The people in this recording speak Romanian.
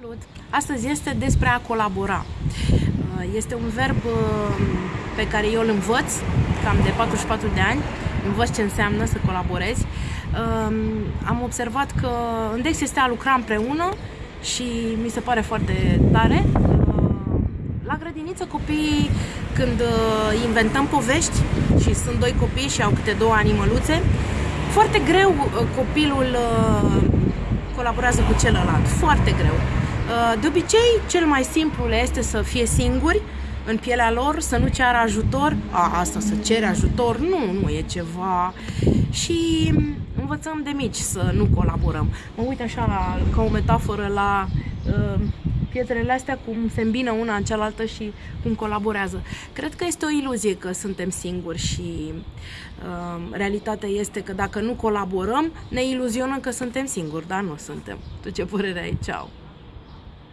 Salut! Astăzi este despre a colabora. Uh, este un verb uh, pe care eu îl învăț cam de 44 de ani. Învăț ce înseamnă să colaborezi. Um, am observat că Index este a lucra împreună și mi se pare foarte tare. Uh, la grădiniță copiii, când inventăm povești și sunt doi copii și au câte două animăluțe, foarte greu copilul colaborează cu celălalt. Foarte greu. Uh, de obicei, cel mai simplu le este să fie singuri în pielea lor, să nu ceară ajutor. A, asta să cere ajutor, nu, nu e ceva. Și învățăm de mici să nu colaborăm. Mă uit așa la, ca o metaforă la uh, pietrele astea, cum se îmbină una în cealaltă și cum colaborează. Cred că este o iluzie că suntem singuri și uh, realitatea este că dacă nu colaborăm, ne iluzionăm că suntem singuri, dar nu suntem. Tu ce părere ai? Ceau!